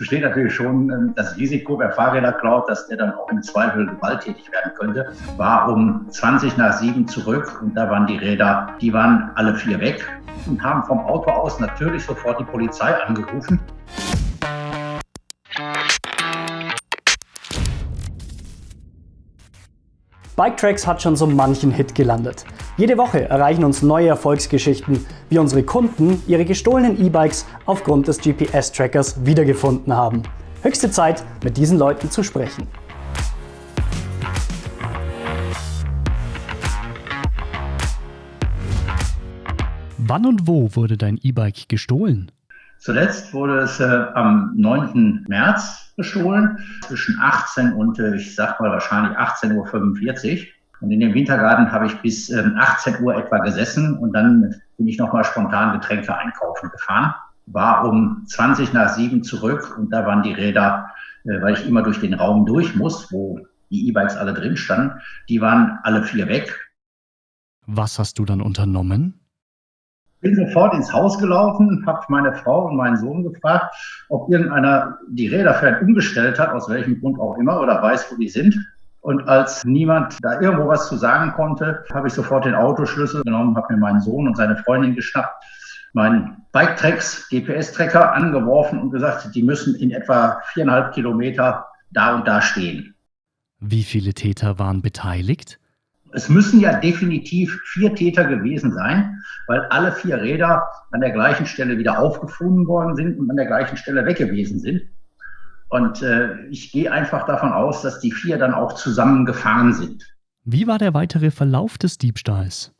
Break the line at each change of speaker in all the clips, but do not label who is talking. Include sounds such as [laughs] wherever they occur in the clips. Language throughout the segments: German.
besteht natürlich schon ähm, das Risiko, wer Fahrräder klaut, dass der dann auch im Zweifel gewalttätig werden könnte. War um 20 nach 7 zurück und da waren die Räder, die waren alle vier weg und haben vom Auto aus natürlich sofort die Polizei angerufen.
Biketracks hat schon so manchen Hit gelandet. Jede Woche erreichen uns neue Erfolgsgeschichten, wie unsere Kunden ihre gestohlenen E-Bikes aufgrund des GPS-Trackers wiedergefunden haben. Höchste Zeit, mit diesen Leuten zu sprechen.
Wann und wo wurde dein E-Bike gestohlen?
Zuletzt wurde es äh, am 9. März gestohlen, zwischen 18 und äh, ich sag mal wahrscheinlich 18.45 Uhr. Und in dem Wintergarten habe ich bis ähm, 18 Uhr etwa gesessen und dann bin ich nochmal spontan Getränke einkaufen gefahren. War um 20 nach 7 zurück und da waren die Räder, äh, weil ich immer durch den Raum durch muss, wo die E-Bikes alle drin standen, die waren alle vier weg.
Was hast du dann unternommen?
bin sofort ins Haus gelaufen, habe meine Frau und meinen Sohn gefragt, ob irgendeiner die Räder vielleicht umgestellt hat, aus welchem Grund auch immer, oder weiß, wo die sind. Und als niemand da irgendwo was zu sagen konnte, habe ich sofort den Autoschlüssel genommen, habe mir meinen Sohn und seine Freundin geschnappt, meinen Bike-Tracks, GPS-Tracker angeworfen und gesagt, die müssen in etwa viereinhalb Kilometer da und da stehen.
Wie viele Täter waren beteiligt?
Es müssen ja definitiv vier Täter gewesen sein, weil alle vier Räder an der gleichen Stelle wieder aufgefunden worden sind und an der gleichen Stelle weg gewesen sind. Und äh, ich gehe einfach davon aus, dass die vier dann auch zusammen gefahren sind.
Wie war der weitere Verlauf des Diebstahls?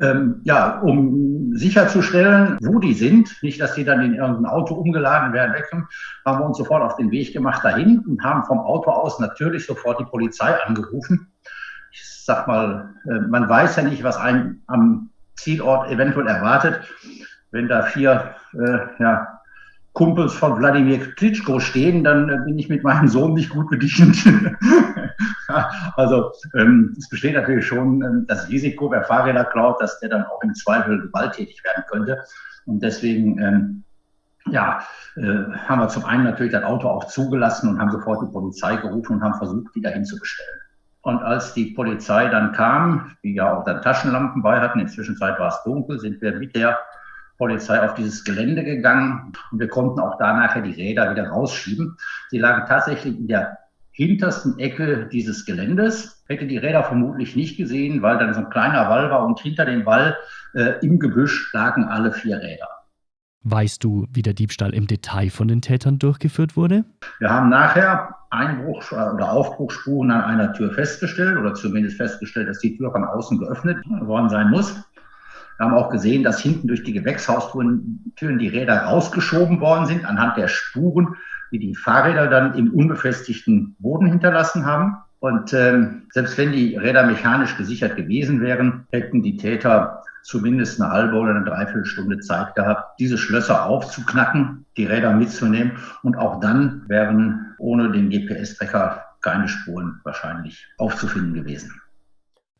Ähm, ja, um sicherzustellen, wo die sind, nicht, dass die dann in irgendein Auto umgeladen werden, wegkommen, haben wir uns sofort auf den Weg gemacht dahin und haben vom Auto aus natürlich sofort die Polizei angerufen ich sag mal, äh, man weiß ja nicht, was einen am Zielort eventuell erwartet. Wenn da vier äh, ja, Kumpels von Wladimir Klitschko stehen, dann äh, bin ich mit meinem Sohn nicht gut bedient. [laughs] also ähm, es besteht natürlich schon ähm, das Risiko, wer Fahrräder klaut, dass der dann auch im Zweifel gewalttätig werden könnte. Und deswegen ähm, ja, äh, haben wir zum einen natürlich das Auto auch zugelassen und haben sofort die Polizei gerufen und haben versucht, die dahin zu bestellen. Und als die Polizei dann kam, die ja auch dann Taschenlampen bei hatten, inzwischen war es dunkel, sind wir mit der Polizei auf dieses Gelände gegangen und wir konnten auch da nachher die Räder wieder rausschieben. Sie lagen tatsächlich in der hintersten Ecke dieses Geländes. Hätte die Räder vermutlich nicht gesehen, weil dann so ein kleiner Wall war und hinter dem Wall äh, im Gebüsch lagen alle vier Räder.
Weißt du, wie der Diebstahl im Detail von den Tätern durchgeführt wurde?
Wir haben nachher Einbruch- oder Aufbruchsspuren an einer Tür festgestellt oder zumindest festgestellt, dass die Tür von außen geöffnet worden sein muss. Wir haben auch gesehen, dass hinten durch die Gewächshaustüren die Räder rausgeschoben worden sind, anhand der Spuren, die die Fahrräder dann im unbefestigten Boden hinterlassen haben. Und ähm, selbst wenn die Räder mechanisch gesichert gewesen wären, hätten die Täter zumindest eine halbe oder eine Dreiviertelstunde Zeit gehabt, diese Schlösser aufzuknacken, die Räder mitzunehmen. Und auch dann wären ohne den GPS-Tracker keine Spuren wahrscheinlich aufzufinden gewesen.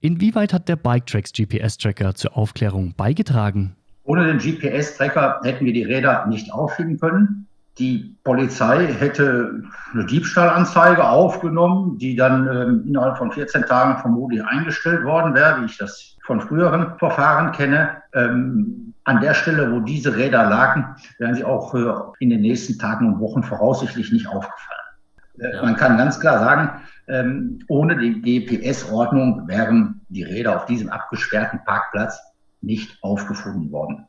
Inwieweit hat der Biketracks GPS-Tracker zur Aufklärung beigetragen?
Ohne den GPS-Tracker hätten wir die Räder nicht auffinden können. Die Polizei hätte eine Diebstahlanzeige aufgenommen, die dann ähm, innerhalb von 14 Tagen vermutlich eingestellt worden wäre, wie ich das von früheren Verfahren kenne. Ähm, an der Stelle, wo diese Räder lagen, wären sie auch äh, in den nächsten Tagen und Wochen voraussichtlich nicht aufgefallen. Äh, ja. Man kann ganz klar sagen, ohne die GPS-Ordnung wären die Räder auf diesem abgesperrten Parkplatz nicht aufgefunden worden.